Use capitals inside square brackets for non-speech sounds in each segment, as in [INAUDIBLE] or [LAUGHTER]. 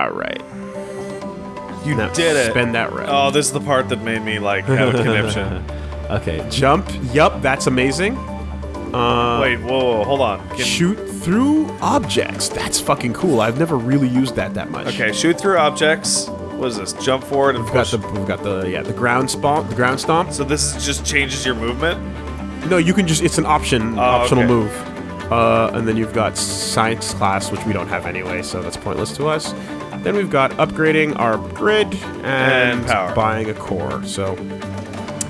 All right. You Now did it. Spend that red. Oh, this is the part that made me like have a conniption. [LAUGHS] Okay, jump. Yup, that's amazing. Uh, Wait, whoa, whoa, hold on. Can- shoot through objects. That's fucking cool. I've never really used that that much. Okay, shoot through objects. What is this? Jump forward and We've got push. the we've got the yeah the ground stomp the ground stomp. so this is just changes your movement. No, you can just it's an option Oh, optional okay. move. Uh, and then you've got science class, which we don't have anyway, so that's pointless to us. Then we've got upgrading our grid and, And buying a core. So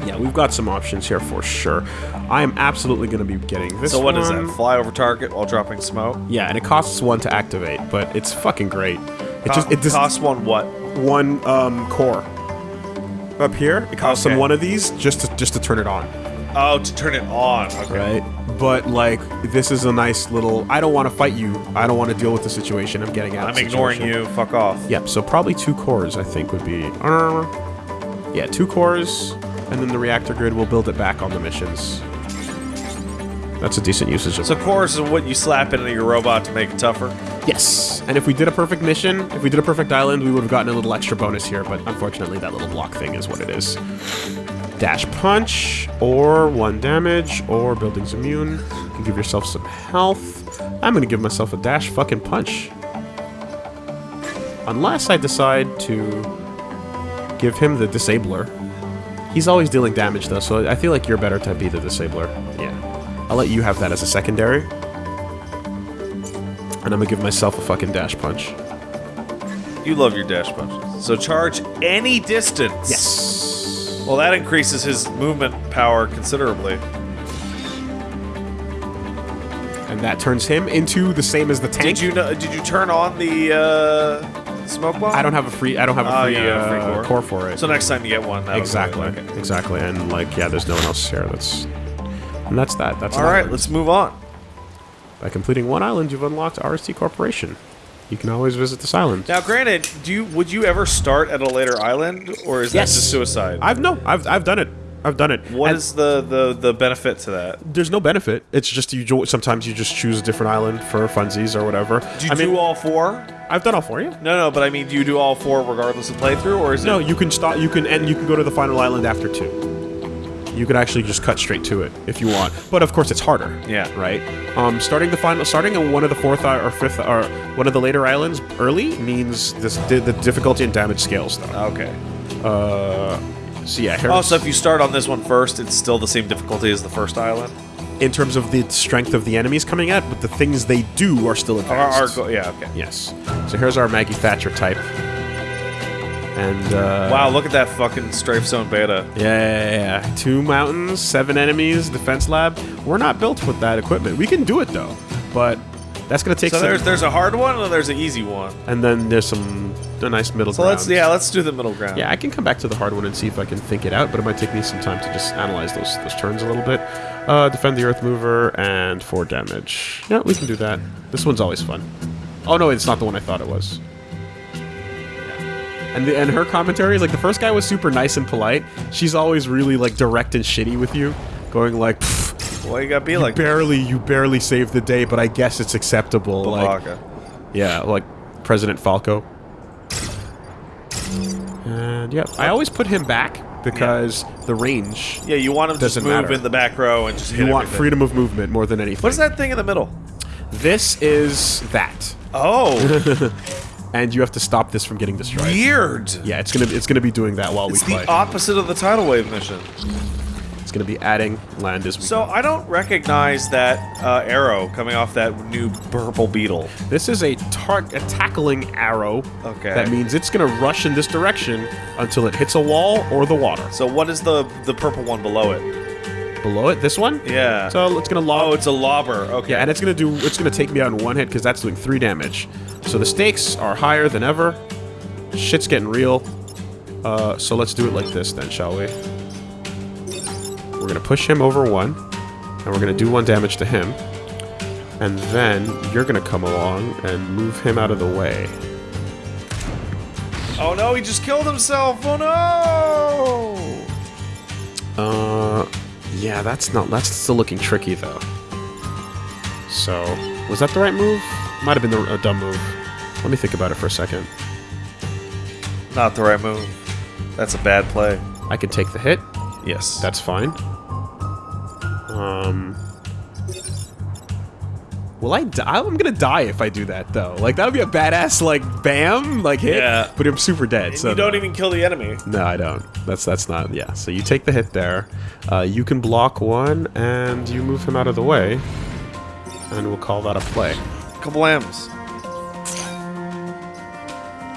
yeah, we've got some options here for sure. I am absolutely going to be getting this. So what is one. that? Fly over target while dropping smoke. Yeah, and it costs one to activate, but it's fucking great. It Co- just it just costs one what? one um, core. Up here, it costs Okay. them one of these just to just to turn it on. Oh, to turn it on. Okay. right? But like, this is a nice little. I don't want to fight you. I don't want to deal with the situation. I'm getting out. I'm ignoring situation. you. Fuck off. Yep. So probably two cores. I think would be. Yeah, two cores, and then the reactor grid will build it back on the missions. That's a decent usage of. So cores is what you slap into your robot to make it tougher. yes. And if we did a perfect mission, if we did a perfect island, we would have gotten a little extra bonus here. But unfortunately, that little block thing is what it is. Dash punch, or one damage, or buildings immune. You can give yourself some health. I'm gonna give myself a dash fucking punch. Unless I decide to give him the disabler. He's always dealing damage though, so I feel like you're better to be the disabler. Yeah. I'll let you have that as a secondary. And I'm gonna give myself a fucking dash punch. You love your dash punches. So charge any distance. Yes. Well, that increases his movement power considerably. And that turns him into the same as the tank. Did you know, did you turn on the uh, smoke bomb? I don't have a free. I don't have a Oh, free, yeah, uh, free core. core for it. So next time you get one, exactly. Okay. exactly, and like yeah, there's no one else here. That's and that's that. That's All right, let's move on. By completing one island, you've unlocked RST Corporation. You can always visit this island. Now, granted, do you would you ever start at a later island, or is Yes. that just suicide? I've no, I've I've done it. I've done it. What And is the, the the benefit to that? There's no benefit. It's just you. Sometimes you just choose a different island for funsies or whatever. Do you I mean, do all four? I've done all four. you. No, no, but I mean, do you do all four regardless of playthrough, or is No, it? you can stop. You can and you can go to the final island after two. You can actually just cut straight to it if you want, but of course it's harder. Yeah. Right. Um, starting the final, starting on one of the fourth or fifth or one of the later islands early means this the, the difficulty and damage scales though. Okay. Uh, so yeah. Here, Oh, so if you start on this one first, it's still the same difficulty as the first island. in terms of the strength of the enemies coming at, but the things they do are still advanced. or go, yeah. Okay. yes. So here's our Maggie Thatcher type. And uh, Wow, look at that fucking strafe zone beta. Yeah, yeah, yeah. Two mountains, seven enemies, defense lab. We're not built with that equipment. We can do it though, but that's gonna take So some. there's there's a hard one and there's an easy one. and then there's some a nice middle So ground. let's yeah, let's do the middle ground. Yeah, I can come back to the hard one and see if I can think it out, but it might take me some time to just analyze those those turns a little bit. Uh, defend the Earth Mover and four damage. Yeah, we can do that. This one's always fun. Oh no, it's not the one I thought it was. And the, and her commentary is like the first guy was super nice and polite. She's always really like direct and shitty with you, going like, "Pfft, Well, you gotta be like barely you barely saved the day, but I guess it's acceptable. Like, yeah, like President Falco. And yeah, I always put him back because the range. Yeah, you want him to just move matter. in the back row and just hit You want everything. freedom of movement more than anything. What is that thing in the middle? This is that, Oh, [LAUGHS] and you have to stop this from getting destroyed. weird. Yeah, it's gonna it's gonna be doing that while It's we play. It's the opposite of the tidal wave mission. it's gonna be adding land as we So go. I don't recognize that uh, arrow coming off that new purple beetle. This is a tar- a tackling arrow. Okay. That means it's gonna rush in this direction until it hits a wall or the water. So what is the the purple one below it? Below it, this one. Yeah. So it's gonna lob. oh, it's a lobber. Okay. Yeah, and it's gonna do. It's gonna take me out in one hit because that's doing three damage. So the stakes are higher than ever. Shit's getting real. Uh, so let's do it like this then, shall we? We're gonna push him over one, and we're gonna do one damage to him, and then you're gonna come along and move him out of the way. oh no, he just killed himself. Oh no. Uh, yeah, that's not. That's still looking tricky though. So, was that the right move? Might have been the, a dumb move. Let me think about it for a second. Not the right move. That's a bad play. I can take the hit. Yes. That's fine. Um. Will I die? I'm gonna die if I do that, though. Like, that would be a badass, like, bam, like, hit. Yeah. But I'm super dead, so... you don't no. even kill the enemy. No, I don't. That's that's not... Yeah, so you take the hit there. Uh, you can block one, and you move him out of the way. And we'll call that a play. Couple M's.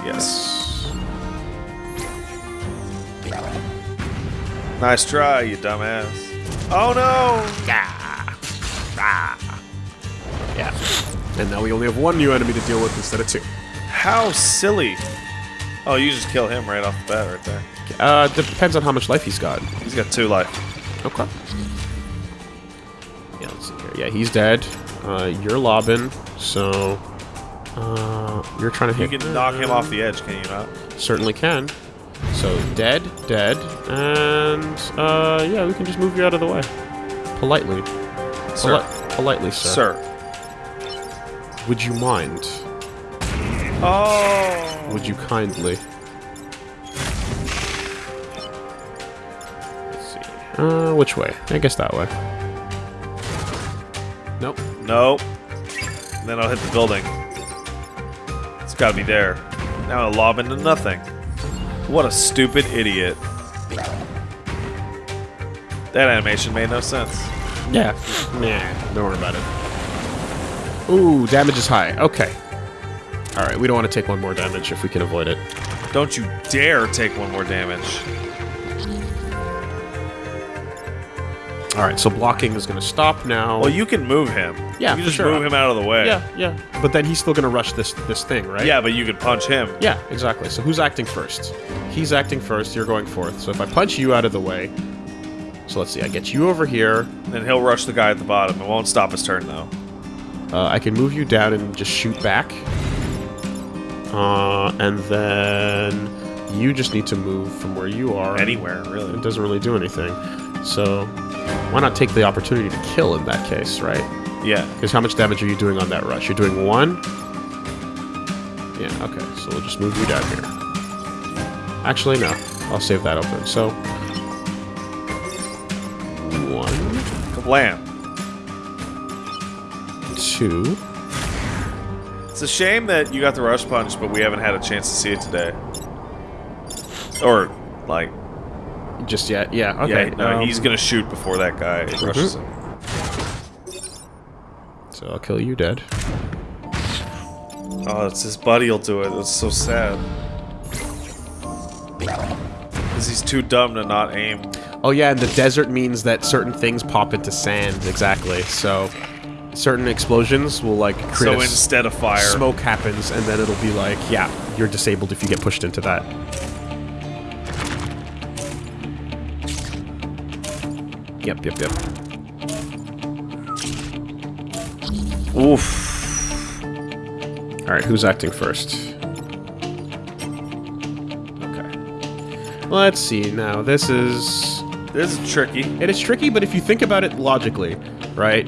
Yes. Nice try, you dumbass. Oh no! Yeah. And now we only have one new enemy to deal with instead of two. How silly. Oh, you just kill him right off the bat right there. Uh, depends on how much life he's got. He's got two life. Okay. Yeah, let's see here. Yeah, he's dead. Uh, you're lobbing, so... Uh, you're trying to You hit... can knock him off the edge, can you not? Certainly can. So, dead, dead, and, uh, yeah, we can just move you out of the way. Politely. Sir. Poli- politely, sir. Sir. Would you mind? Oh! Would you kindly? Let's see. Uh, which way? I guess that way. Nope. Nope. And then I'll hit the building. It's gotta be there. Now I'll lob into nothing. What a stupid idiot. That animation made no sense. Yeah. Nah, don't worry about it. Ooh, damage is high. Okay. Alright, we don't want to take one more damage if we can avoid it. Don't you dare take one more damage. Alright, so blocking is going to stop now. Well, you can move him. Yeah, You can just sure. move him out of the way. Yeah, yeah. But then he's still going to rush this this thing, right? Yeah, but you can punch him. Yeah, exactly. So who's acting first? He's acting first, you're going fourth. So if I punch you out of the way... So let's see, I get you over here. Then he'll rush the guy at the bottom. It won't stop his turn, though. Uh, I can move you down and just shoot back. Uh, and then you just need to move from where you are. Anywhere, really. It doesn't really do anything. So why not take the opportunity to kill in that case, right? Yeah. Because how much damage are you doing on that rush? You're doing one? Yeah, okay. So we'll just move you down here. Actually, no. I'll save that open. So... One, Kablam. Two... It's a shame that you got the rush punch, but we haven't had a chance to see it today. Or, like, Just yet. Yeah, okay. yeah, no, um, he's gonna shoot before that guy rushes him. So I'll kill you dead. Oh, it's his buddy will do it. That's so sad. Because he's too dumb to not aim. Oh yeah, and the desert means that certain things pop into sand. Exactly. So certain explosions will like create So instead of fire, smoke happens, and then it'll be like, yeah, you're disabled if you get pushed into that. Yep, yep, yep. oof. All right, who's acting first? Okay. Let's see. Now this is This is tricky. It is tricky, but if you think about it logically, right?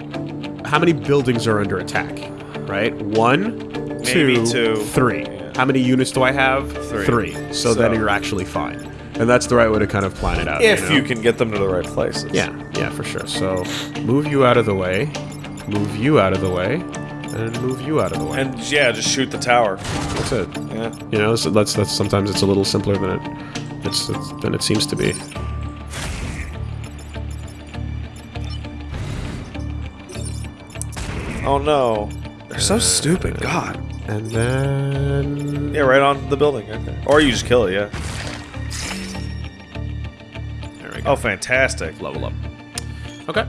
How many buildings are under attack? Right? One, two, two. Yeah. How many units do I have? Three. So, then you're actually fine. And that's the right way to kind of plan it out. If know? you can get them to the right places. Yeah, yeah, for sure. So move you out of the way, move you out of the way, and move you out of the way. And yeah, just shoot the tower. that's it. Yeah. You know, so that's that's sometimes it's a little simpler than it it's, it's than it seems to be. Oh no. They're so stupid. God. And then Yeah, right on the building. Okay. Or you just kill it. Yeah. there we go. Oh, fantastic. level up. Okay.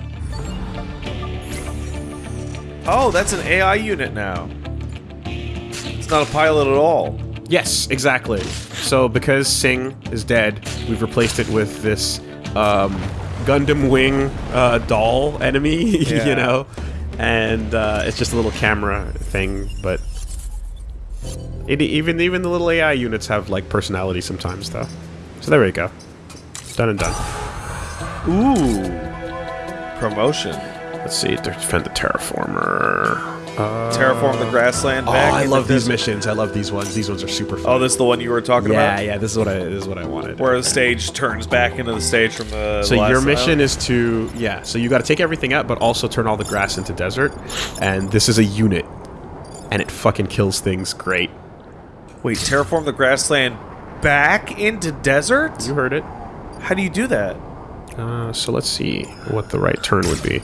Oh, that's an AI unit now. It's not a pilot at all. Yes, exactly. So because Singh is dead, we've replaced it with this um, Gundam Wing uh, doll enemy, [LAUGHS] Yeah. you know, and uh, it's just a little camera thing. But it, even even the little AI units have like personality sometimes, though. So there we go. Done and done. Ooh. Promotion. Let's see. Defend the terraformer. Terraform the grassland Oh. I love the these missions. I love these ones. These ones are super fun. Oh, this is the one you were talking yeah, about? yeah. This is what I. This is what I wanted. Where the stage turns back into the stage from the. So your mission island? is to yeah. So you got to take everything out, but also turn all the grass into desert. And this is a unit, and it fucking kills things great. Wait, terraform the grassland back into desert? You heard it. How do you do that? Uh, so let's see what the right turn would be.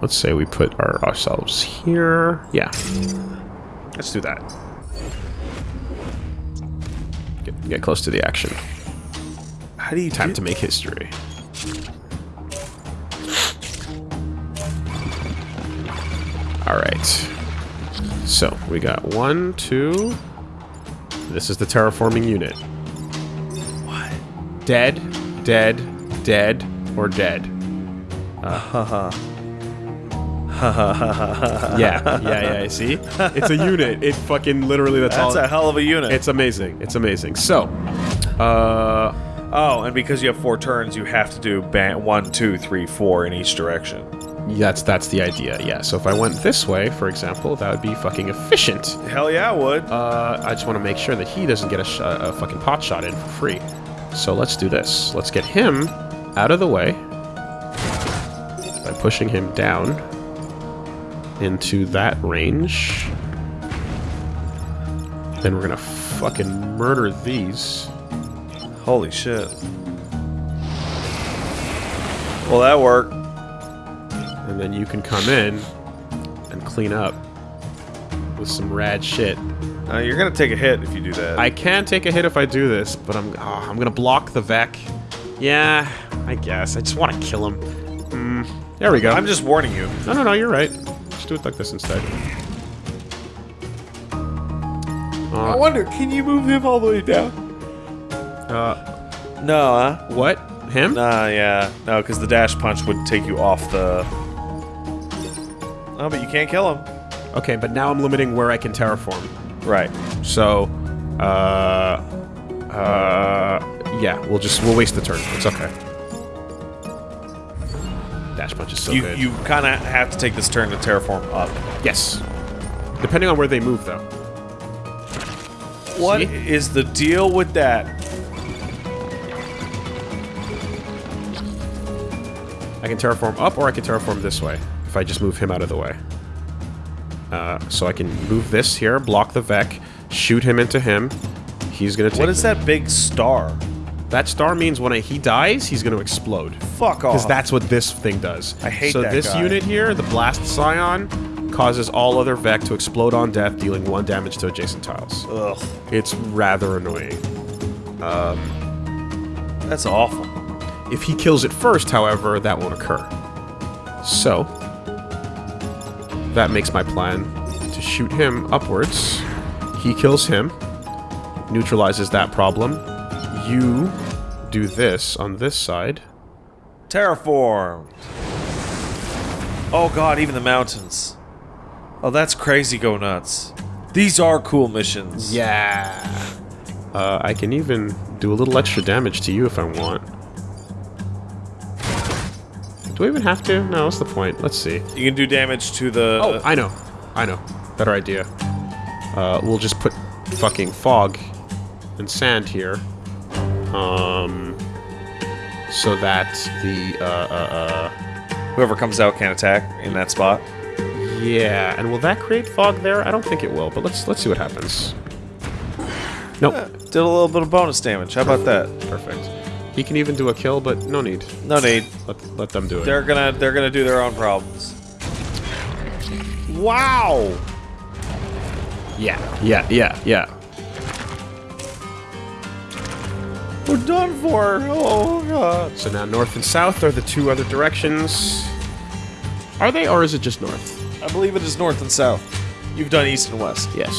Let's say we put our ourselves here. Yeah. Let's do that. Get, get close to the action. How do you Time to make history. Alright. So, we got one, two. This is the terraforming unit. What? Dead, dead, dead, or dead. Uh, Haha. [LAUGHS] Yeah, yeah, yeah. See? It's a unit. It fucking literally, that's, That's all. a hell of a unit. it's amazing. It's amazing. So, uh, oh, and because you have four turns, you have to do ban- one, two, three, four in each direction. that's that's the idea. Yeah. So if I went this way, for example, that would be fucking efficient. Hell yeah, I would. Uh, I just want to make sure that he doesn't get a, a fucking pot shot in for free. So let's do this. Let's get him out of the way by pushing him down into that range. Then we're gonna fucking murder these. Holy shit. Well, that worked. And then you can come in and clean up with some rad shit. Uh, you're gonna take a hit if you do that. I can take a hit if I do this, but I'm oh, I'm gonna block the Vek. Yeah, I guess. I just want to kill him. Mm, there we go. I'm just warning you. no, no, no. You're right. Just do it like this instead. I wonder, can you move him all the way down? Uh, No, huh? what? Him? Nah, yeah. No, because the dash punch would take you off the. Oh, but you can't kill him. Okay, but now I'm limiting where I can terraform. Right. So, uh, uh, yeah, we'll just we'll waste the turn. It's okay. Dash punch is so you good. you kind of have to take this turn to terraform up. yes. Depending on where they move, though. What See? is the deal with that? I can terraform up, or I can terraform this way if I just move him out of the way. Uh, so I can move this here, block the Vek, shoot him into him. He's gonna take. What is that big star? That star means when he dies, he's gonna explode. Fuck off. Because that's what this thing does. I hate so that So this guy. unit here, the Blast Psion, causes all other Vek to explode on death, dealing one damage to adjacent tiles. Ugh. It's rather annoying. Um, That's awful. If he kills it first, however, that won't occur. So, that makes my plan to shoot him upwards. He kills him, neutralizes that problem. You do this on this side. Terraformed. Oh god, even the mountains. Oh, that's crazy go nuts. These are cool missions. Yeah. Uh, I can even do a little extra damage to you if I want. Do I even have to? No, what's the point? Let's see. You can do damage to the. Oh, I know. I know. Better idea. Uh, we'll just put fucking fog and sand here. Um, so that the, uh, uh, whoever comes out can attack in that spot. uh, yeah. And will that create fog there? I don't think it will, but let's, let's see what happens. Nope. Did a little bit of bonus damage. How about that? Perfect. He can even do a kill, but no need. No need. Let, let them do it. They're gonna they're gonna do their own problems. Wow. yeah, yeah, yeah, yeah. We're done for. Oh god. So now north and south are the two other directions. Are they, or is it just north? I believe it is north and south. You've done east and west. Yes.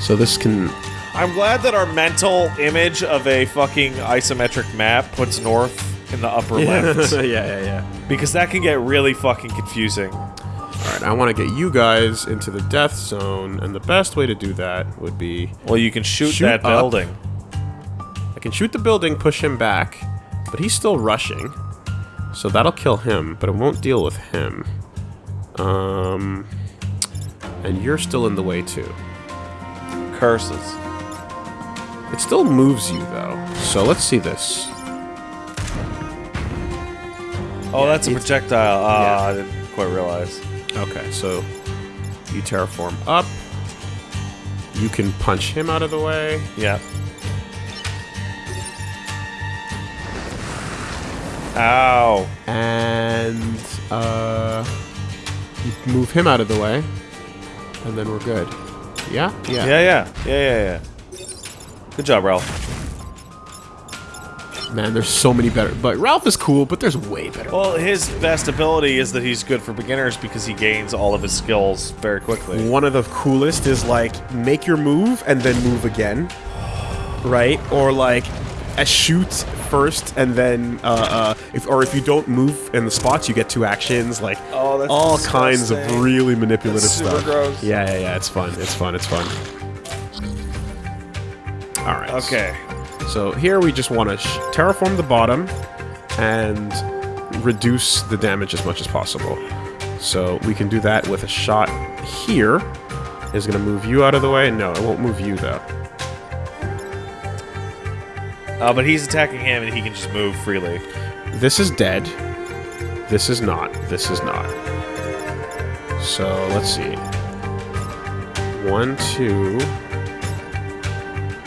So this can I'm glad that our mental image of a fucking isometric map puts north in the upper [LAUGHS] left. [LAUGHS] yeah, yeah, yeah. Because that can get really fucking confusing. All right, I want to get you guys into the death zone, and the best way to do that would be Well, you can shoot, Shoot that building. I can shoot the building, push him back, but he's still rushing, so that'll kill him, but it won't deal with him. Um, And you're still in the way, too. Curses. It still moves you, though. So let's see this. Oh, that's a projectile. Ah, Yeah. I didn't quite realize. Okay, so you terraform up. You can punch him out of the way. Yeah. Ow. And uh, you move him out of the way. And then we're good. Yeah? Yeah. Yeah, yeah. Yeah, yeah, yeah. Good job, Ralph. Man, there's so many better. But Ralph is cool, but there's way better. Well, his best ability is that he's good for beginners because he gains all of his skills very quickly. One of the coolest is like make your move and then move again, right? Or like a shoot first and then uh, uh, if or if you don't move in the spots, you get two actions. Like Oh, all kinds of really manipulative stuff. gross. Yeah, yeah, yeah. It's fun. It's fun. It's fun. All right. Okay. So here we just want to terraform the bottom and reduce the damage as much as possible. So we can do that with a shot here. Is going to move you out of the way? No, it won't move you though. Uh, but he's attacking him and he can just move freely. This is dead. This is not. This is not. So let's see. One, two.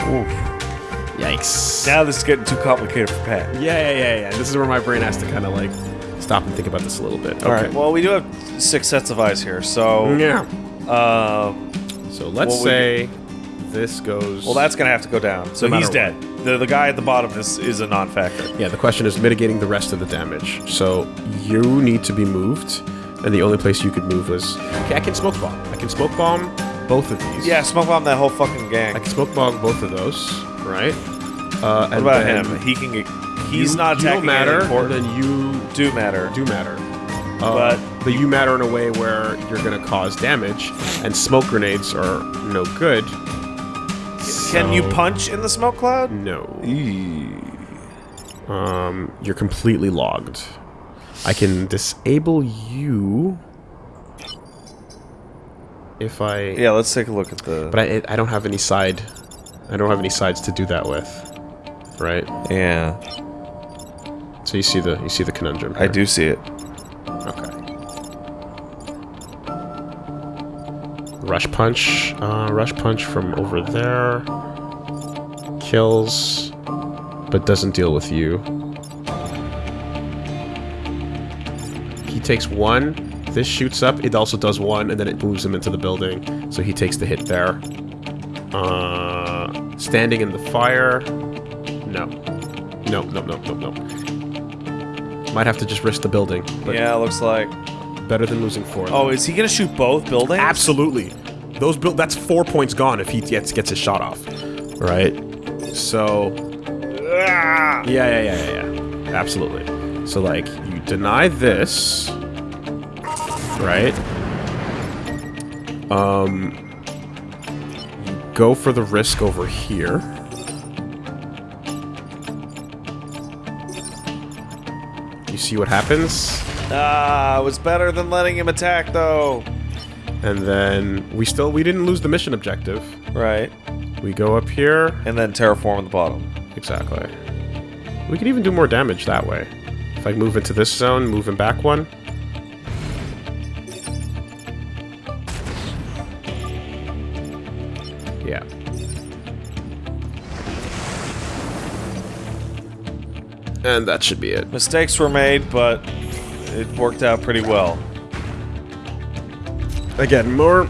Oof. Yikes. Now this is getting too complicated for Pat. Yeah, yeah, yeah, yeah. This is where my brain has to kind of like stop and think about this a little bit. Okay. All right. Well, we do have six sets of eyes here, so yeah. um, So let's What would say this goes. well, that's gonna have to go down. So No he's dead. The the guy at the bottom is is a non-factor. yeah. The question is mitigating the rest of the damage. So you need to be moved, and the only place you could move was okay. I can smoke bomb. I can smoke bomb both of these. Yeah, smoke bomb that whole fucking gang. I can smoke bomb both of those. Right. Uh, what about him? He can get. He's you, not you attacking don't matter. important. Then you do matter. do matter. Uh, But- but you matter in a way where you're going to cause damage, and smoke grenades are no good. Can you punch in the smoke cloud? No. Um, you're completely logged. I can disable you if I. Yeah, let's take a look at the. But I, I don't have any side. I don't have any sides to do that with. Right. yeah, So you see the you see the conundrum. I do see it. Rush punch. Uh, rush punch from over there. Kills, but doesn't deal with you. He takes one. This shoots up. It also does one, and then it moves him into the building. So he takes the hit there. Uh, standing in the fire. No. No, no, no, no, no. Might have to just risk the building. Yeah, looks like. Better than losing four. Oh, is he gonna shoot both buildings? absolutely. Those build that's four points gone if he gets gets his shot off. Right. So Ah! yeah, yeah, yeah, yeah, yeah. Absolutely. So like you deny this, right? Um, you go for the risk over here. You see what happens? Ah, it was better than letting him attack, though. And then we still we didn't lose the mission objective. Right. We go up here. And then terraform at the bottom. Exactly. We can even do more damage that way. If I move into this zone, move him back one. Yeah. And that should be it. Mistakes were made, but it worked out pretty well. Again, more...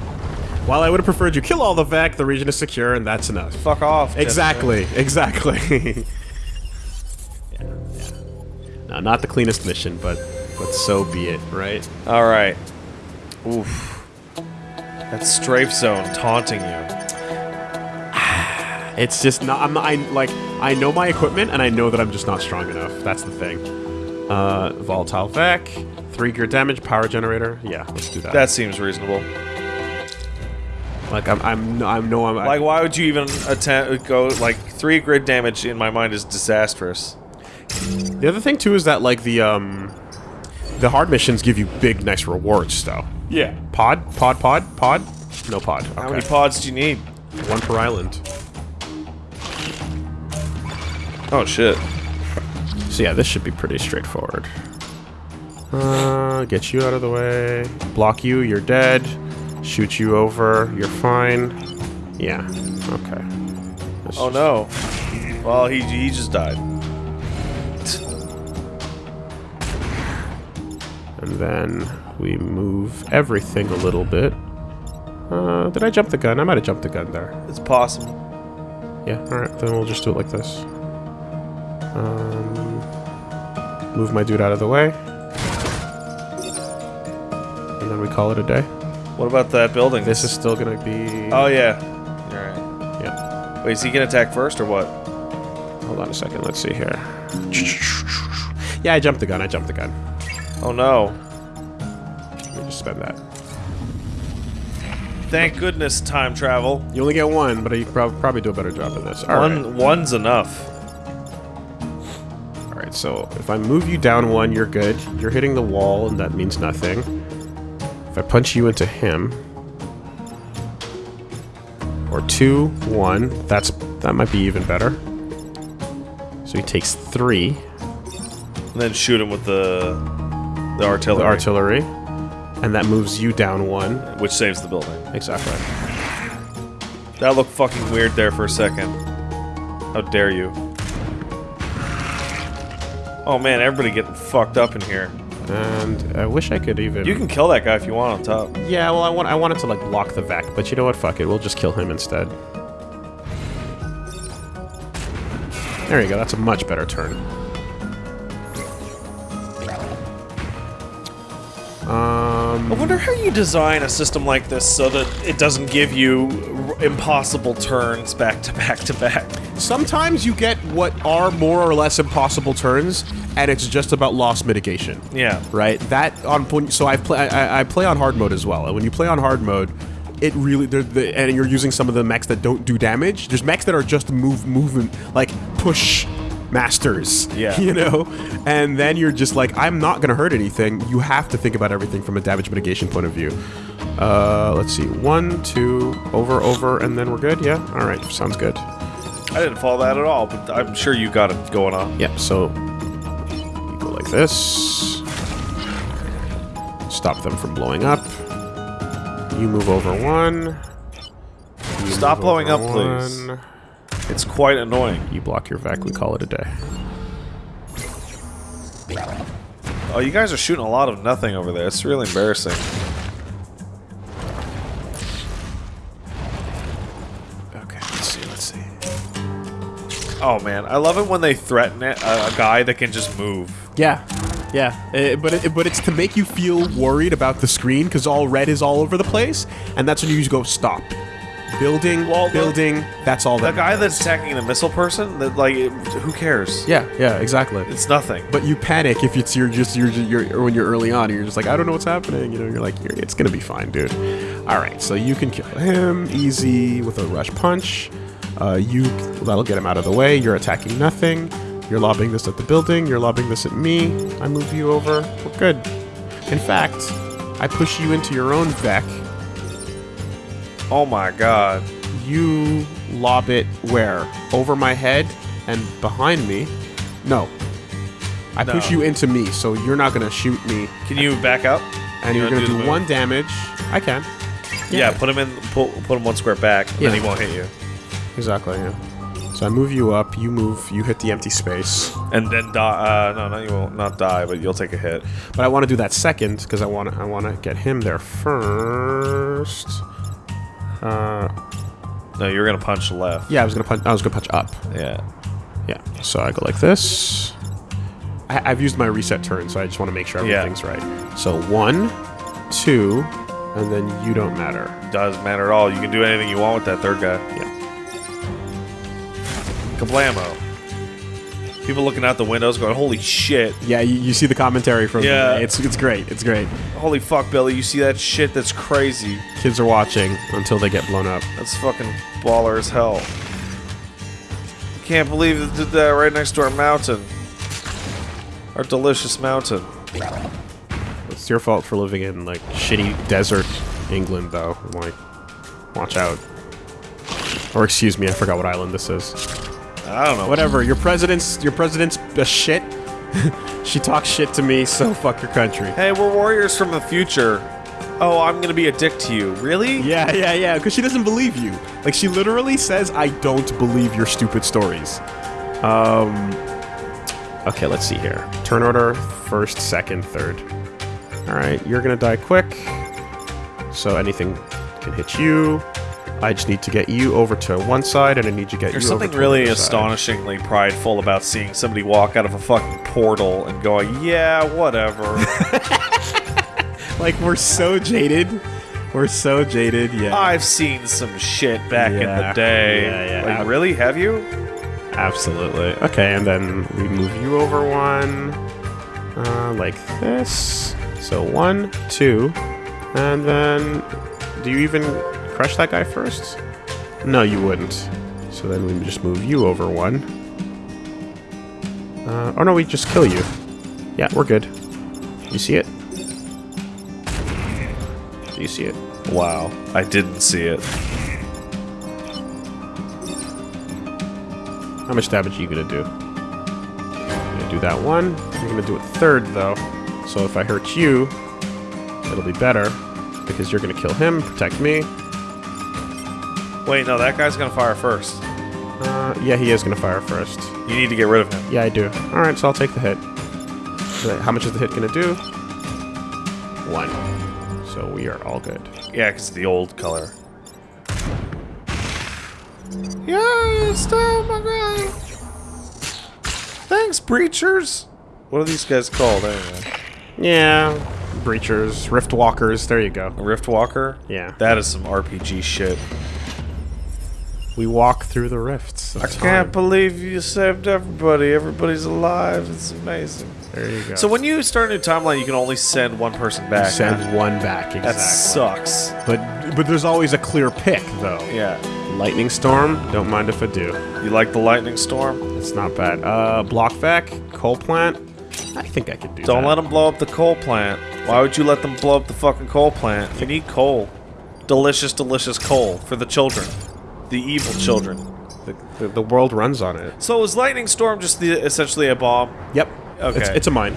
While I would have preferred you kill all the Vek, the region is secure, and that's enough. Fuck off. Exactly, exactly. [LAUGHS] yeah, yeah. No, not the cleanest mission, but but so be it, right? All right. Oof. That strafe zone taunting you. [SIGHS] It's just not. I'm not. I like. I know my equipment, and I know that I'm just not strong enough. That's the thing. Uh, volatile Vek, three gear damage, power generator. Yeah, let's do that. That seems reasonable. like I'm. I'm. I'm no. I'm. Like, why would you even attempt go like three grid damage? In my mind, is disastrous. the other thing too is that like the um, the hard missions give you big, nice rewards though. Yeah. Pod, pod, pod, pod, No pod. Okay. How many pods do you need? One per island. Oh shit. So yeah, this should be pretty straightforward. Uh, get you out of the way. Block you, you're dead. Shoot you over, you're fine. Yeah, okay. Let's Oh no. Well, he he just died. And then we move everything a little bit. Uh, did I jump the gun? I might have jumped the gun there. It's possible. Yeah, alright, then we'll just do it like this. Um, move my dude out of the way. And then we call it a day. What about that building? This is still gonna be... Oh yeah. All right. Yeah. Wait, is he gonna attack first or what? Hold on a second, let's see here. Yeah, I jumped the gun, I jumped the gun. Oh no. Let me just spend that. Thank goodness time travel. You only get one, but you prob probably do a better job of this. Alright. One one's enough. Alright, so if I move you down one, you're good. You're hitting the wall, and that means nothing. If I punch you into him, or two, one, that's that might be even better. So he takes three, And then shoot him with the the artillery, the artillery, and that moves you down one. which saves the building. Exactly. That looked fucking weird there for a second. How dare you? Oh man, everybody getting fucked up in here. And I wish I could even. You can kill that guy if you want on top. Yeah, well, I want I wanted to like block the Vek, but you know what? Fuck it. We'll just kill him instead. There you go. That's a much better turn. Um, Um, I wonder how you design a system like this so that it doesn't give you r- impossible turns back to back to back. sometimes you get what are more or less impossible turns, and it's just about loss mitigation. Yeah. right? That on point. So I play. I, I play on hard mode as well. And when you play on hard mode, it really the, and you're using some of the mechs that don't do damage. There's mechs that are just move movement like push masters. Yeah. [LAUGHS] You know, and then you're just like, I'm not gonna hurt anything. You have to think about everything from a damage mitigation point of view. Uh, let's see, one, two, over, over, and then we're good. Yeah. All right. Sounds good. I didn't follow that at all, but I'm sure you got it going on. Yeah, so you go like this. Stop them from blowing up. You move over one. You Stop blowing up, please. It's quite annoying. You block your Vek, we call it a day. Oh, you guys are shooting a lot of nothing over there. It's really embarrassing. Okay, let's see, let's see. Oh man, I love it when they threaten it, a, a guy that can just move. Yeah, yeah, uh, but it, but it's to make you feel worried about the screen because all red is all over the place, and that's when you just go stop. Building, Well, the- building. That's all. That The guy that's attacking the missile person, that like, who cares? Yeah, yeah, exactly. It's nothing. But you panic if it's you're just you're, you're when you're early on. You're just like I don't know what's happening. You know, you're like you're, it's gonna be fine, dude. All right, so you can kill him easy with a rush punch. Uh, you that'll get him out of the way. You're attacking nothing. You're lobbing this at the building. You're lobbing this at me. I move you over. We're good. In fact, I push you into your own Vek. Oh my god. You lob it where? Over my head and behind me? No. I push you into me, so you're not gonna shoot me Can you back up? and You you're gonna do do, one damage. I can. Yeah, put him in. Pull, put him one square back, and then he won't hit you. Exactly. Yeah. So I move you up. You move. You hit the empty space. And then die. Uh, no, no, you won't not die, but you'll take a hit. But I want to do that second because I want to. I want to get him there first. Uh, No, you're gonna punch left. yeah, I was gonna punch. I was gonna punch up. Yeah. Yeah. So I go like this. I, I've used my reset turn, so I just want to make sure Yeah. everything's right. So one, two, and then you don't matter. Doesn't matter at all. You can do anything you want with that third guy. Yeah. Kablamo. People looking out the windows going, "Holy shit! Yeah. You, you see the commentary from. Yeah. It's it's great. It's great. Holy fuck, Billy! You see that shit? That's crazy. Kids are watching until they get blown up. That's fucking baller as hell. Can't believe it did that right next to our mountain. Our delicious mountain. It's your fault for living in like shitty desert England, though. Like, Watch out. Or excuse me, I forgot what island this is. I don't know. Whatever. Your president's your president's a shit. [LAUGHS] she talks shit to me, so [LAUGHS] fuck your country. Hey, we're warriors from the future. Oh, I'm gonna be a dick to you. Really? Yeah, yeah, yeah. Because she doesn't believe you. Like she literally says, "I don't believe your stupid stories." Um. Okay, let's see here. Turn order: first, second, third. All right, you're gonna die quick. So anything can hit you. I just need to get you over to one side, and I need to get There's you over something to really side. astonishingly prideful about seeing somebody walk out of a fucking portal and going, "Yeah, whatever." [LAUGHS] Like we're so jaded. We're so jaded. Yeah. I've seen some shit back in the day. Yeah, yeah. Like, really? Have you? Absolutely. Okay, and then we move you over one, uh, like this. So one, two, and then do you even crush that guy first? No, you wouldn't. So then we just move you over one. Uh, oh no, we just kill you. Yeah, we're good. You see it? Do you see it? Wow, I didn't see it. How much damage are you gonna do? You're gonna do that one. I'm gonna do it third though. So if I hurt you, it'll be better because you're gonna kill him, protect me. Wait, no, that guy's gonna fire first. Uh, yeah, he is gonna fire first. You need to get rid of him. Yeah, I do. All right, so I'll take the hit. How much is the hit gonna do? One. So we are all good. Yeah, because the old color. Yeah, stop my guy. Thanks, breachers. What are these guys called anyway? Yeah, breachers, rift walkers. There you go. A Rift Walker? Yeah, That is some RPG shit. We walk through the rifts. of I time. can't believe you saved everybody. Everybody's alive. It's amazing. There you go. So when you start a new timeline, you can only send one person back. You send huh? one back exactly. That sucks. But but there's always a clear pick though. Yeah. Lightning storm. Don't mind if I do. You like the lightning storm? It's not bad. Uh, block Vek, coal plant. I think I could do Don't that. let them blow up the coal plant. Why would you let them blow up the fucking coal plant? You need coal. Delicious, delicious coal for the children. The evil children. The, the, the world runs on it. So is lightning storm just the essentially a bomb? Yep. Okay. It's, it's a mine.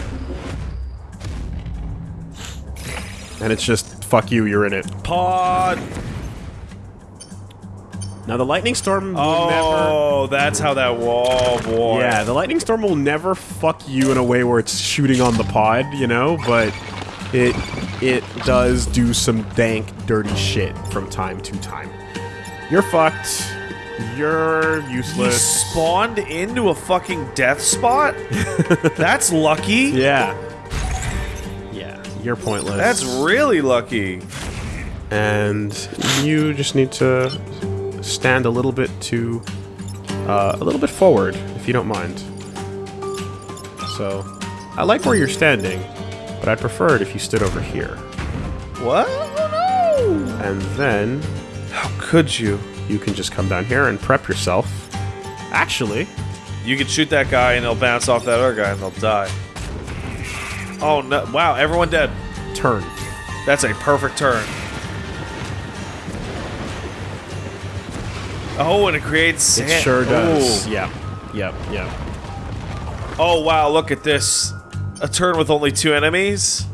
And it's just fuck you. You're in it. Pod. Now the lightning storm will oh, never. Oh, that's how that. wall boy. Yeah, the lightning storm will never fuck you in a way where it's shooting on the pod, you know, but it it does do some dank, dirty shit from time to time. You're fucked. You're You useless. spawned into a fucking death spot? [LAUGHS] That's lucky. yeah. Yeah, you're pointless. That's really lucky. and you just need to stand a little bit to uh, a little bit forward, if you don't mind. So, I like where you're standing, but I'd prefer it if you stood over here. What? Oh, no. And then How could you? you can just come down here and prep yourself. Actually, You can shoot that guy and he'll bounce off that other guy and they'll die. Oh no! Wow, everyone dead. turn. That's a perfect turn. Oh, and it creates It sure does. Ooh. Yep. Yep. Yep. Oh wow, look at this. A turn with only two enemies?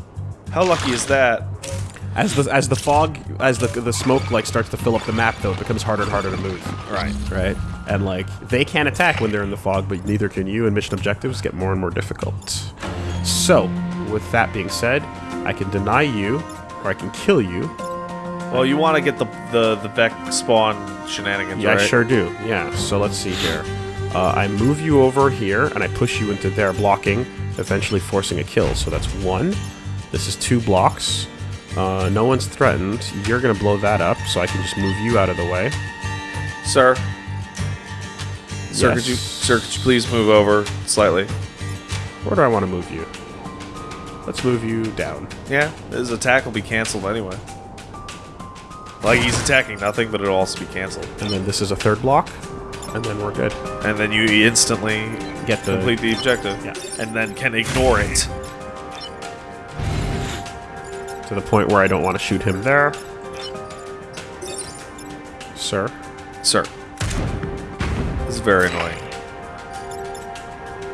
How lucky is that? As the as the fog as the the smoke like starts to fill up the map though, it becomes harder and harder to move. Right. right? And like they can't attack when they're in the fog, but neither can you, and mission objectives get more and more difficult. So, with that being said, I can deny you, or I can kill you. Well, you want to get the the the Vek spawn shenanigans, Yeah, right? I sure do. Yeah. So let's see here. Uh, I move you over here, and I push you into there, blocking, eventually forcing a kill. So that's one. This is two blocks. Uh, no one's threatened. You're gonna blow that up, so I can just move you out of the way. Sir. Sir, Yes. could you sir could you please move over slightly? Where do I want to move you? Let's move you down. Yeah, his attack will be canceled anyway. Like he's attacking nothing, but it'll also be canceled. And then this is a third block, and then we're good. And then you instantly Get the complete the objective. Yeah. And then can ignore it. To the point where I don't want to shoot him there. sir. Sir. This is very annoying.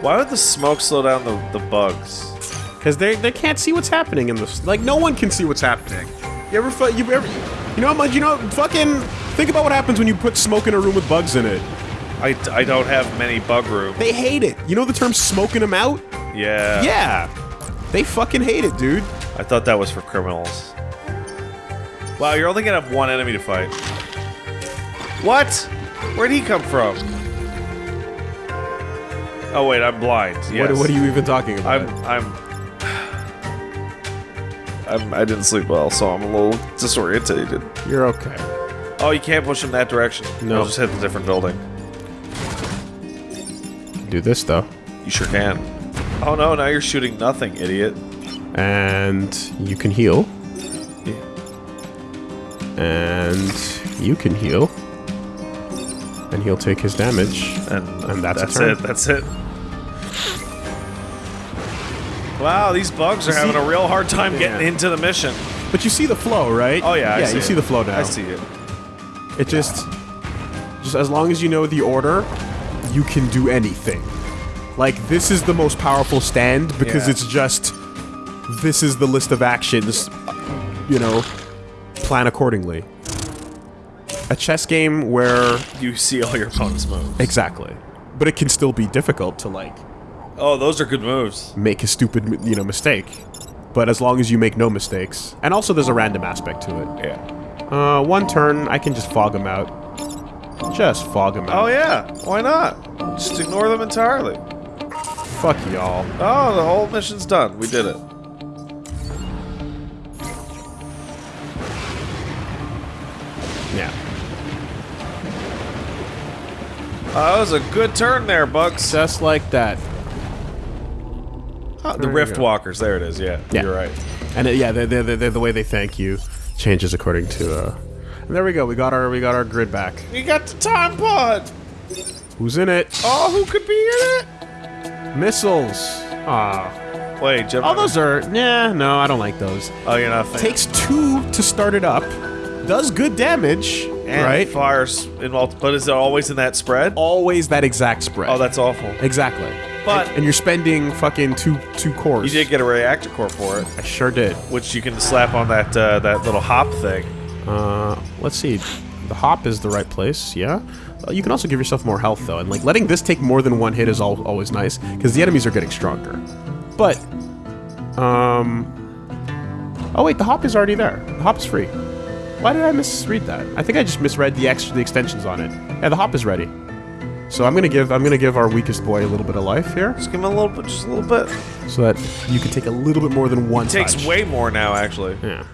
Why would the smoke slow down the, the bugs? Because they they can't see what's happening in this. Like no one can see what's happening. You ever you ever you know how much you know fucking think about what happens when you put smoke in a room with bugs in it. I, I don't have many bug room. They hate it. You know the term smoking them out? Yeah. Yeah. They fucking hate it, dude. I thought that was for criminals. Wow, you're only gonna have one enemy to fight. What? Where'd he come from? Oh wait, I'm blind. Yes. What, what are you even talking about? I'm I'm I'm I didn't sleep well, so I'm a little disorientated. You're okay. Oh, you can't push him that direction. No. I'll just hit the different building. Do this though. You sure can. Oh no, now you're shooting nothing, idiot. And you can heal. And you can heal. And he'll take his damage. And, And that's that's it. That's it. Wow, these bugs are having a real hard time getting into the mission. But you see the flow, right? Oh yeah, I yeah, see you it. see the flow now. I see it. It just, just as long as you know the order, you can do anything. Like this is the most powerful stand because Yeah. it's just, this is the list of actions. You know, plan accordingly. A chess game where You see all your opponent's moves. exactly, but it can still be difficult to like Oh, those are good moves. make a stupid you know mistake. But as long as you make no mistakes, and also there's a random aspect to it. Yeah. Uh, one turn, I can just fog them out. Just fog them out. Oh yeah. Why not? Just ignore them entirely. Fuck y'all. Oh, the whole mission's done. We did it. That was a good turn there, Bugs. Just like that. Ah, the Rift go. Walkers. There it is. Yeah. Yeah. You're right. And uh, yeah, they're, they're, they're, the way they thank you changes according to. Uh, and there we go. We got our we got our grid back. We got the time pod. Who's in it? Oh, who could be in it? Missiles. Ah. Wait, Gemini. All those are. Nah, no, I don't like those. Oh, you're not a fan. Takes two to start it up. Does good damage. And right? fires in multi. But is it always in that spread? Always that exact spread. Oh, that's awful. exactly. But- and, and you're spending fucking two two cores. You did get a reactor core for it, I sure did. which you can slap on that uh, that little hop thing. Uh, let's see. The hop is the right place, yeah. Uh, you can also give yourself more health though, and like letting this take more than one hit is al always nice because the enemies are getting stronger. But, um, oh wait, the hop is already there. The hop is free. Why did I misread that? I think I just misread the extra the extensions on it. Yeah, the hop is ready. So I'm gonna give I'm gonna give our weakest boy a little bit of life here, Just give him a little bit, just a little bit. so that you can take a little bit more than one. It Takes touch. way more now, actually. Yeah.